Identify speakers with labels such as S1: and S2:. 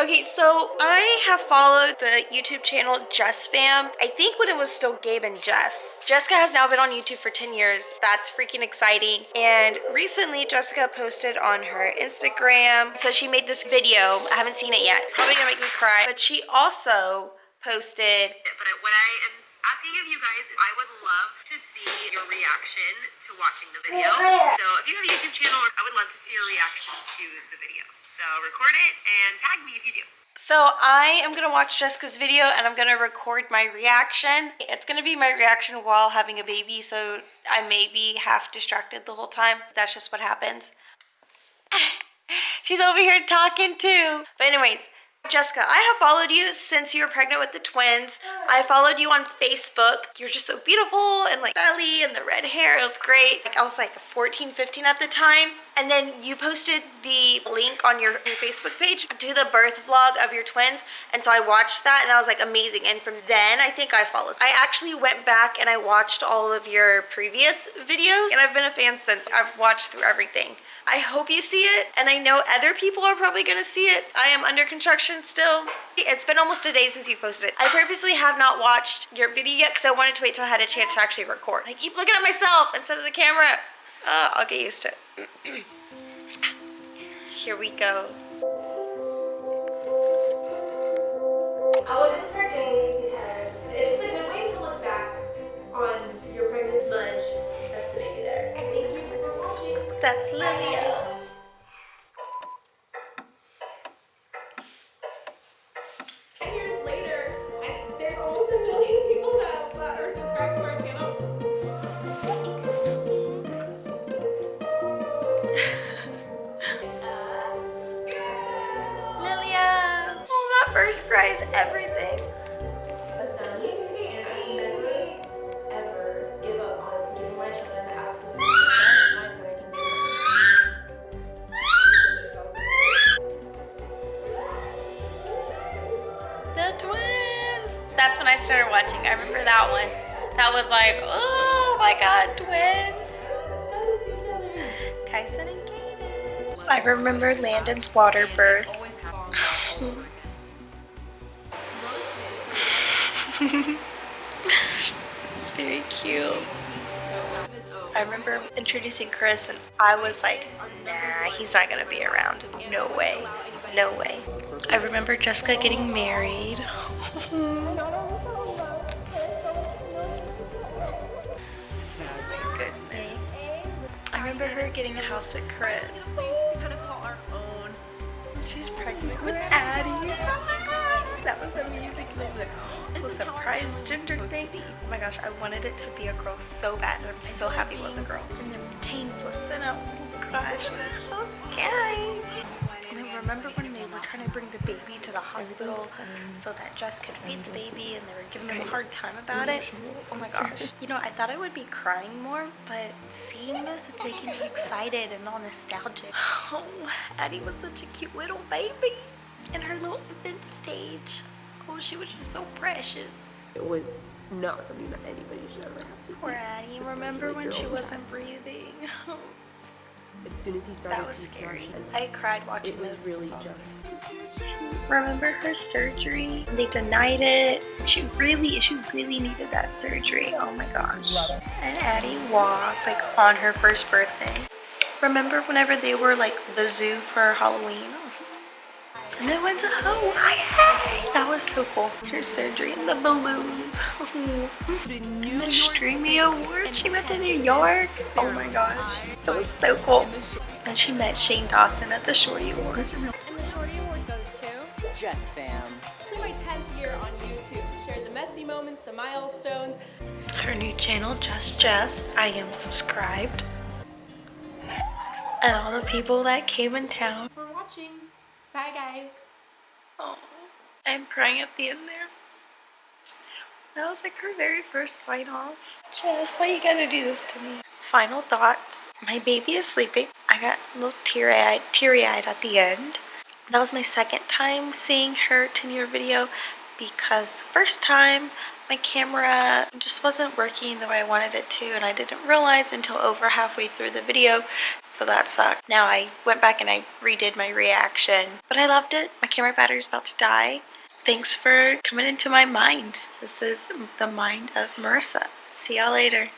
S1: Okay, so I have followed the YouTube channel Jess Fam. I think when it was still Gabe and Jess. Jessica has now been on YouTube for 10 years. That's freaking exciting. And recently Jessica posted on her Instagram. So she made this video. I haven't seen it yet. Probably gonna make me cry. But she also posted.
S2: Asking of you guys is I would love to see your reaction to watching the video. So if you have a YouTube channel, I would love to see your reaction to the video. So record it and tag me if you do.
S1: So I am gonna watch Jessica's video and I'm gonna record my reaction. It's gonna be my reaction while having a baby, so I may be half distracted the whole time. That's just what happens. She's over here talking too. But anyways, Jessica, I have followed you since you were pregnant with the twins. Oh. I followed you on Facebook. You're just so beautiful and like belly and the red hair. It was great. Like I was like 14, 15 at the time. And then you posted the link on your, your Facebook page to the birth vlog of your twins. And so I watched that and that was like amazing. And from then I think I followed. I actually went back and I watched all of your previous videos and I've been a fan since. I've watched through everything. I hope you see it and I know other people are probably gonna see it. I am under construction still. It's been almost a day since you posted it. I purposely have not watched your video yet because I wanted to wait till I had a chance to actually record. I keep looking at myself instead of the camera. Uh, I'll get used to it. Here we go. Oh, that first cry is everything. That's when I started watching. I remember that one. That was like, oh my god, twins. Kyson and Kaden. I remember Landon's water birth. it's very cute. I remember introducing Chris and I was like, nah, he's not gonna be around. No way. No way. I remember Jessica getting married. Goodness. I remember her getting a house with Chris.
S3: kind of call our own.
S1: She's pregnant with Addie. Oh that was amazing. It was a surprise gender thing. Oh my gosh, I wanted it to be a girl so bad. and I'm so happy it was a girl. And the retained placenta. Oh my gosh, it was so scary. Oh and then remember when they were trying to bring the baby to the hospital so that Jess could feed the baby and they were giving them a hard time about it? Oh my gosh. You know, I thought I would be crying more, but seeing this, it's making me excited and all nostalgic. Oh, Addie was such a cute little baby in her little infant stage. Oh, she was just so precious.
S4: It was not something that anybody should ever have to see.
S1: Poor Addie. Remember when she wasn't breathing?
S4: As soon as he started
S1: That was scary. I cried watching
S4: it was
S1: those
S4: really
S1: vlogs.
S4: just
S1: Remember her surgery? They denied it. She really, she really needed that surgery. Oh my gosh. And Addie walked like on her first birthday. Remember whenever they were like the zoo for Halloween? And they went to Hawaii. That was so cool. Her surgery and the balloons. the Streamy Award. She went to New York. Oh my god. That was so cool. And she met Shane Dawson at the Shorty Award.
S3: And the Shorty Award goes to
S5: Jess fam.
S3: actually my 10th year on YouTube. Shared the messy moments, the milestones.
S1: her new channel, Just Jess. I am subscribed. And all the people that came in town.
S3: For watching. Bye guys.
S1: Oh, I'm crying at the end there. That was like her very first sign off. Jess, why you gotta do this to me? Final thoughts. My baby is sleeping. I got a little teary-eyed, teary-eyed at the end. That was my second time seeing her 10 year video because the first time my camera just wasn't working the way I wanted it to and I didn't realize until over halfway through the video so that sucked. Now I went back and I redid my reaction but I loved it. My camera battery's about to die. Thanks for coming into my mind. This is the mind of Marissa. See y'all later.